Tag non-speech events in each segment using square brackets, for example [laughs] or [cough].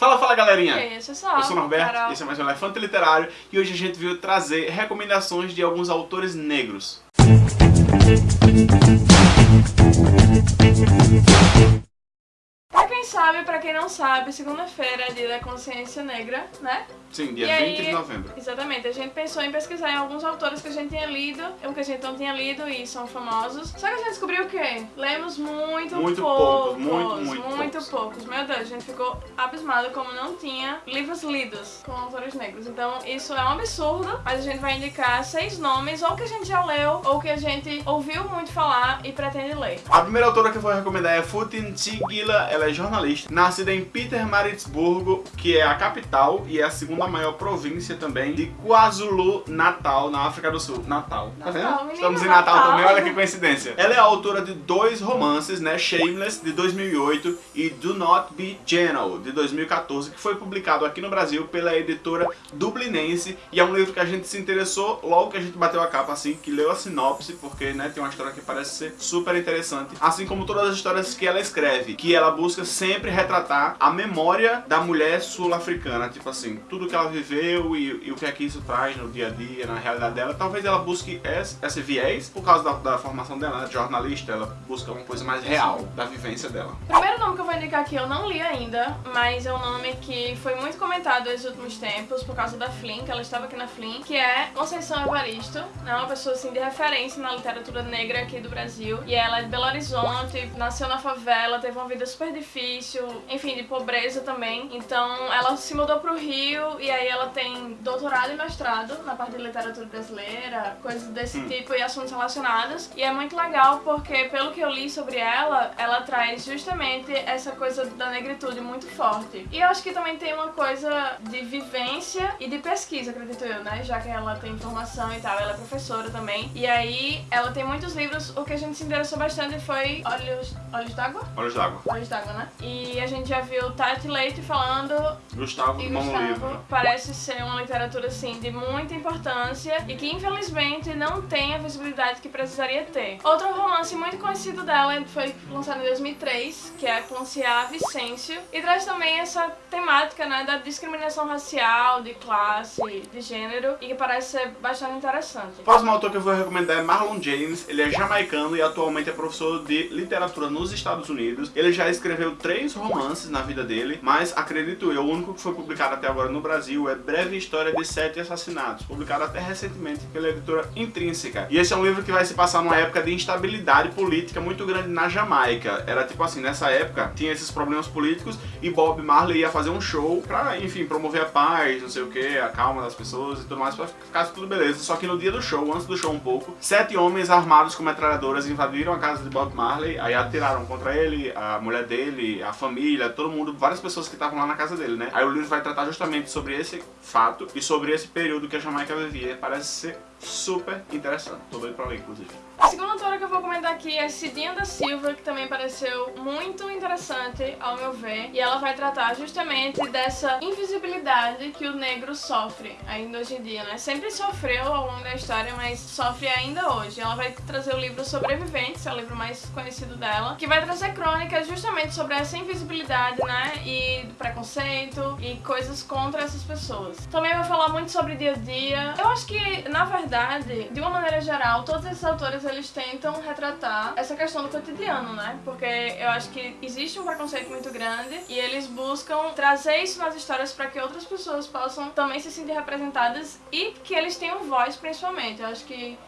Fala, fala galerinha! E aí, eu sou, eu sou o Norberto, Carol. esse é mais um Elefante Literário e hoje a gente veio trazer recomendações de alguns autores negros. Quem sabe, pra quem não sabe, segunda-feira é dia da consciência negra, né? Sim, dia E 20 aí- de novembro. Exatamente, a gente pensou em pesquisar em alguns autores que a gente tinha lido, ou que a gente não tinha lido e são famosos. Só que a gente descobriu o quê? Lemos muito, Muito poucos. poucos, muito, muito muito poucos. poucos. Meu Deus, a gente ficou abismado como não tinha livros lidos com autores negros. Então isso é um absurdo, mas a gente vai indicar seis nomes, ou que a gente já leu, ou que a gente ouviu muito falar e pretende ler. A primeira autora que eu vou recomendar é Futin Tigila, ela é jornalista, nascida em Pietermaritzburgo, que é a capital e é a segunda maior província também de KwaZulu-Natal, na África do Sul. Natal, tá Natal, vendo? Estamos em Natal, Natal. também, olha que coincidência. Ela é autora de dois romances, né, Shameless, de 2008 e Do Not Be Gentle, de 2014, que foi publicado aqui no Brasil pela editora Dublinense e é um livro que a gente se interessou logo que a gente bateu a capa, assim, que leu a sinopse, porque, né, tem uma história que parece ser super interessante, assim como todas as histórias que ela escreve, que ela busca sempre retratar a memória da mulher sul-africana, tipo assim, tudo que ela viveu e, e o que é que isso traz no dia a dia, na realidade dela. Talvez ela busque esse, esse viés, por causa da, da formação dela, né, de jornalista, ela busca uma coisa mais real da vivência dela. Primeiro nome que eu vou indicar aqui eu não li ainda, mas é um nome que foi muito comentado nos últimos tempos por causa da Flynn, que ela estava aqui na Flynn, que é Conceição Evaristo, né, uma pessoa assim de referência na literatura negra aqui do Brasil. E ela é de Belo Horizonte, nasceu na favela, teve uma vida super difícil, enfim, de pobreza também. Então ela se mudou pro Rio e aí ela tem doutorado e mestrado na parte de literatura brasileira, coisas desse Hum. tipo e assuntos relacionados. E é muito legal porque, pelo que eu li sobre ela, ela traz justamente essa coisa da negritude muito forte. E eu acho que também tem uma coisa de vivência e de pesquisa, acredito eu, né? Já que ela tem formação e tal, ela é professora também. E aí ela tem muitos livros, o que a gente se interessou bastante foi Olhos, Olhos d'Água? Olhos d'água. Olhos d'Água, né? E a gente já viu Tati Leite falando Gustavo e do. Gustavo parece ser uma literatura assim de muita importância e que infelizmente não tem a visibilidade que precisaria ter. Outro romance muito conhecido dela foi lançado em 2003, que é Conciar Vicêncio, e traz também essa temática né, da discriminação racial, de classe, de gênero, e que parece ser bastante interessante. O próximo autor que eu vou recomendar é Marlon James. Ele é jamaicano e atualmente é professor de literatura nos Estados Unidos. Ele já escreveu três romances na vida dele, mas acredito eu, o único que foi publicado até agora no Brasil é Breve História de Sete Assassinatos, publicado até recentemente pela editora Intrínseca. E esse é um livro que vai se passar numa época de instabilidade política muito grande na Jamaica. Era tipo assim, nessa época tinha esses problemas políticos e Bob Marley ia fazer um show pra, enfim, promover a paz, não sei o que, a calma das pessoas e tudo mais, pra ficasse tudo beleza. Só que no dia do show, antes do show um pouco, sete homens armados com metralhadoras invadiram a casa de Bob Marley, aí atiraram contra ele, a mulher dele, a família, todo mundo, várias pessoas que estavam lá na casa dele, né? Aí o livro vai tratar justamente sobre esse fato e sobre esse período que a Jamaica vivia. Parece ser super interessante. Tô doido pra ler, inclusive. A segunda autora que eu vou comentar aqui é Cidinha da Silva, que também pareceu muito interessante, ao meu ver. E ela vai tratar justamente dessa invisibilidade que o negro sofre ainda hoje em dia, né? Sempre sofreu ao longo da história, mas sofre ainda hoje. Ela vai trazer o livro Sobreviventes, é o livro mais conhecido dela, que vai trazer crônicas justamente sobre essa invisibilidade, né? E preconceito e coisas contra essas pessoas. Também vai falar muito sobre dia a dia. Eu acho que, na verdade, de uma maneira geral, todos esses autores eles tentam retratar essa questão do cotidiano, né? Porque eu acho que existe um preconceito muito grande e eles buscam trazer isso nas histórias para que outras pessoas possam também se sentir representadas e que eles tenham voz, principalmente. Eu acho que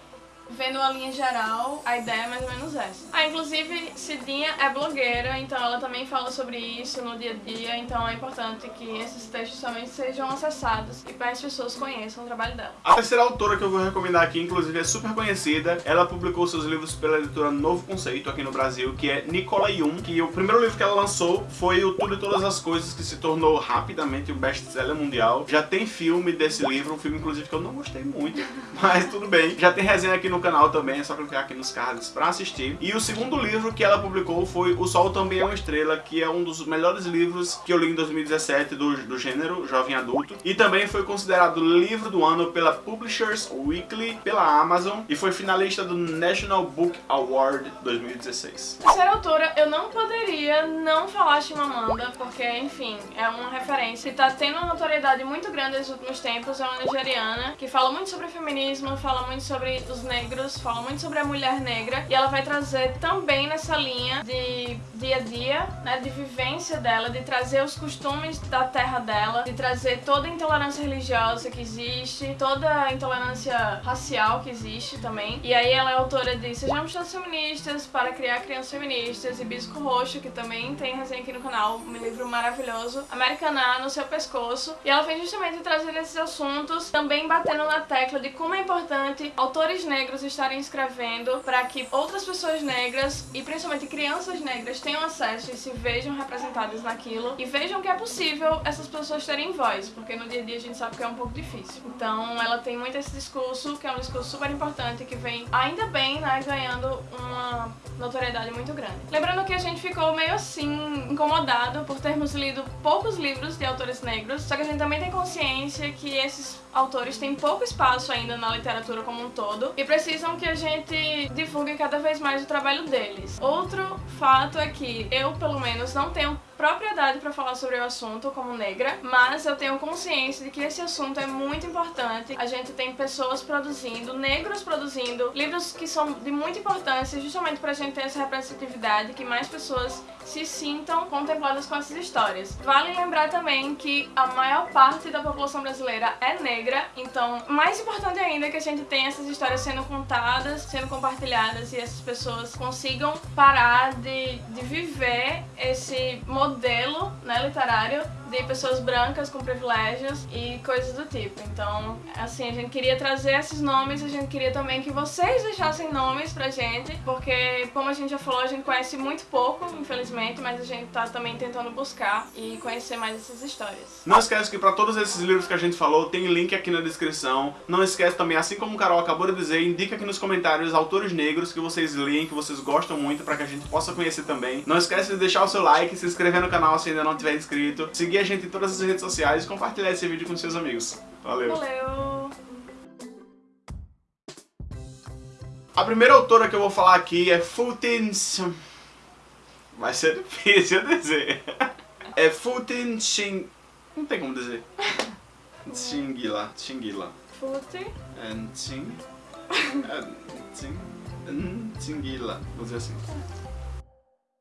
Vendo a linha geral, a ideia é mais ou menos essa. Ah, inclusive, Cidinha é blogueira, então ela também fala sobre isso no dia a dia, então é importante que esses textos também sejam acessados e mais pessoas conheçam o trabalho dela. A terceira autora que eu vou recomendar aqui, inclusive, é super conhecida. Ela publicou seus livros pela editora Novo Conceito aqui no Brasil, que é Nicola Yum, que o primeiro livro que ela lançou foi o Tudo e Todas as Coisas, que se tornou rapidamente um best-seller mundial. Já tem filme desse livro, um filme, inclusive, que eu não gostei muito, [laughs] mas tudo bem. Já tem resenha aqui no canal também, é só clicar aqui nos cards pra assistir. E o segundo livro que ela publicou foi O Sol Também é uma Estrela, que é um dos melhores livros que eu li em 2017 do, do gênero jovem adulto. E também foi considerado livro do ano pela Publishers Weekly, pela Amazon, e foi finalista do National Book Award 2016. Ser autora, eu não poderia não falar Chimamanda, porque, enfim, é uma referência e tá tendo uma notoriedade muito grande nos últimos tempos. É uma nigeriana que fala muito sobre feminismo, fala muito sobre os negros, fala muito sobre a mulher negra e ela vai trazer também nessa linha de dia a dia, né, de vivência dela, de trazer os costumes da terra dela, de trazer toda a intolerância religiosa que existe, toda a intolerância racial que existe também. E aí ela é autora de Sejamos Todos Feministas para Criar Crianças Feministas e Bisco Roxo, que também tem resenha aqui no canal, um livro maravilhoso, Americaná no seu pescoço. E ela vem justamente trazer esses assuntos, também batendo na tecla de como é importante autores negros estarem escrevendo para que outras pessoas negras e principalmente crianças negras tenham acesso e se vejam representadas naquilo e vejam que é possível essas pessoas terem voz, porque no dia a dia a gente sabe que é um pouco difícil. Então ela tem muito esse discurso, que é um discurso super importante, que vem ainda bem, né, ganhando uma notoriedade muito grande. Lembrando que a gente ficou meio assim, incomodado por termos lido poucos livros de autores negros, só que a gente também tem consciência que esses autores têm pouco espaço ainda na literatura como um todo e precisam que a gente divulgue cada vez mais o trabalho deles. Outro fato é que eu, pelo menos, não tenho propriedade para falar sobre o assunto como negra, mas eu tenho consciência de que esse assunto é muito importante. A gente tem pessoas produzindo, negros produzindo, livros que são de muita importância justamente para a gente ter essa representatividade, que mais pessoas se sintam contempladas com essas histórias. Vale lembrar também que a maior parte da população brasileira é negra, então mais importante ainda é que a gente tenha essas histórias sendo contadas, sendo compartilhadas e essas pessoas consigam parar de, de viver esse modelo né, literário de pessoas brancas com privilégios e coisas do tipo. Então, assim, a gente queria trazer esses nomes, a gente queria também que vocês deixassem nomes pra gente, porque, como a gente já falou, a gente conhece muito pouco, infelizmente, mas a gente tá também tentando buscar e conhecer mais essas histórias. Não esquece que pra todos esses livros que a gente falou, tem link aqui na descrição. Não esquece também, assim como o Carol acabou de dizer, indica aqui nos comentários autores negros que vocês leem, que vocês gostam muito, pra que a gente possa conhecer também. Não esquece de deixar o seu like, se inscrever no canal se ainda não tiver inscrito, seguir a gente em todas as redes sociais e compartilhar esse vídeo com seus amigos. Valeu! Valeu! A primeira autora que eu vou falar aqui é Futin... Vai ser difícil [laughs] dizer. É Futin Shin... Não tem como dizer. [laughs] Xingila. Xingila. Fute. É Xing... É Xing... Xingila. Vou dizer assim.